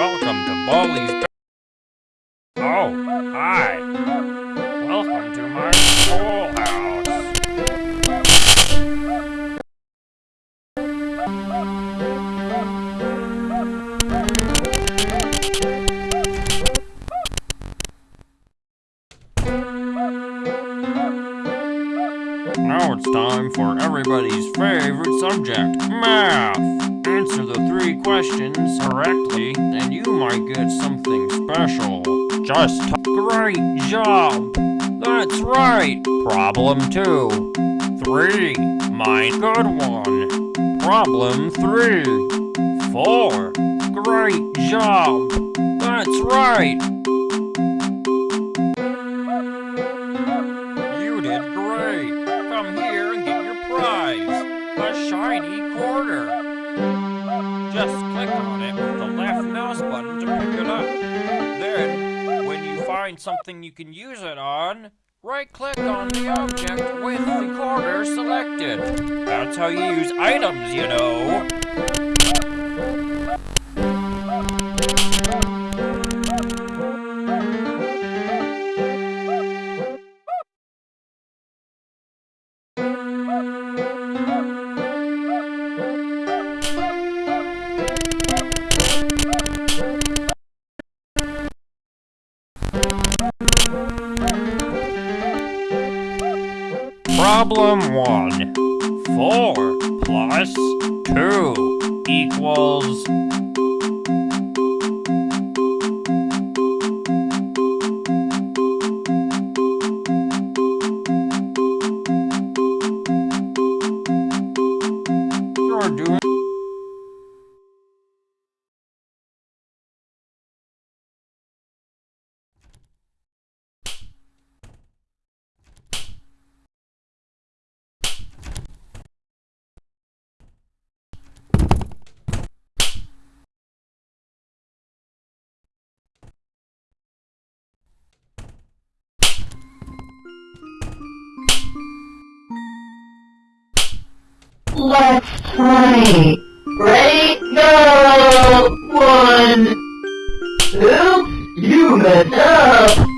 welcome to Baldi's. Oh, hi. Welcome to my schoolhouse. Now it's time for everybody's favorite subject, math. Answer the three questions correctly, and you might get something special. Just great job. That's right. Problem two. Three. My good one. Problem three. Four. Great job. That's right. Something you can use it on, right click on the object with the corner selected. That's how you use items, you know. Problem 1. 4 plus 2 equals... Let's play. Ready, go! One. Oops, you messed up.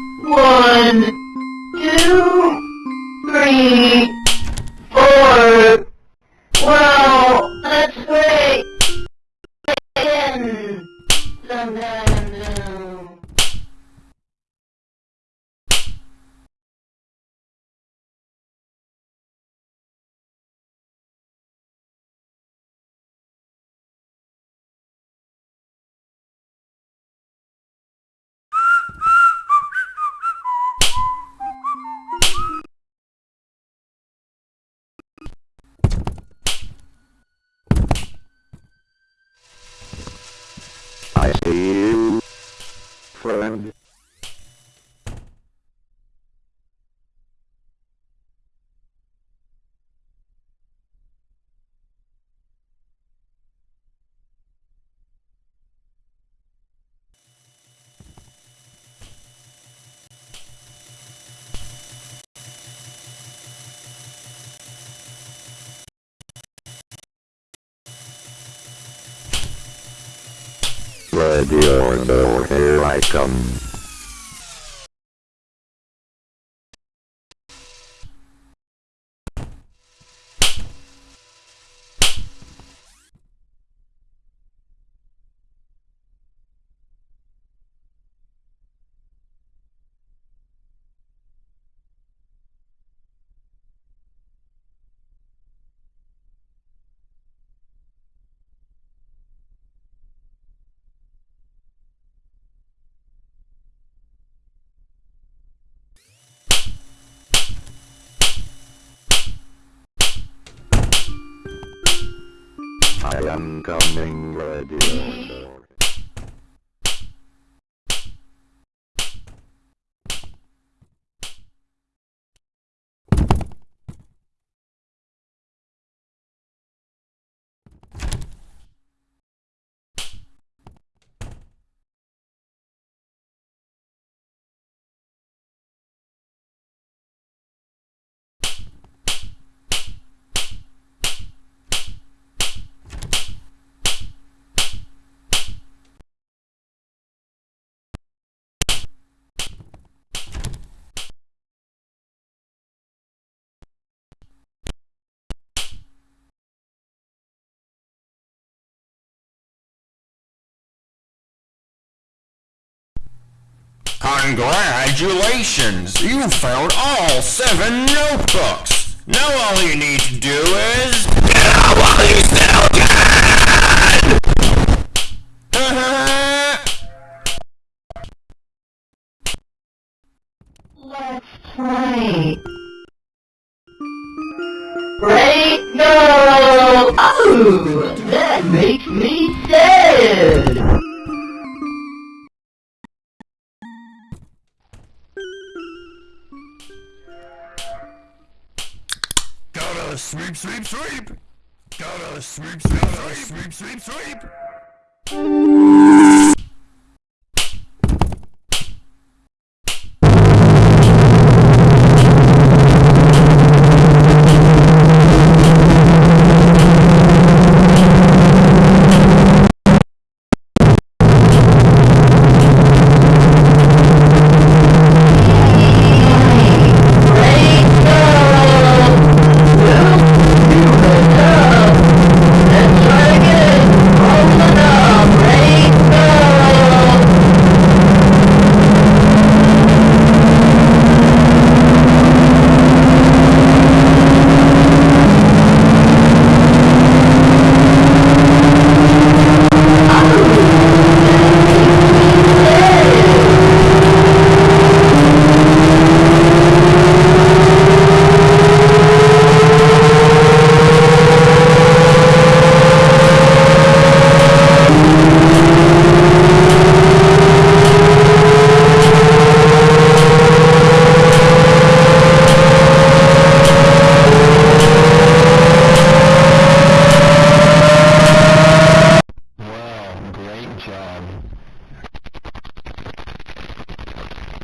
Ready or no, here I come. I am coming, ready Congratulations! You found all seven notebooks! Now all you need to do is... Get out while you still can! Let's play. Ready, go! Oh, that makes me sad. Sweep, sweep, sweep! Gotta sweep, sweep, sweep, sweep, sweep, sweep!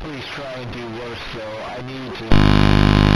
Please try and do worse though. I need to.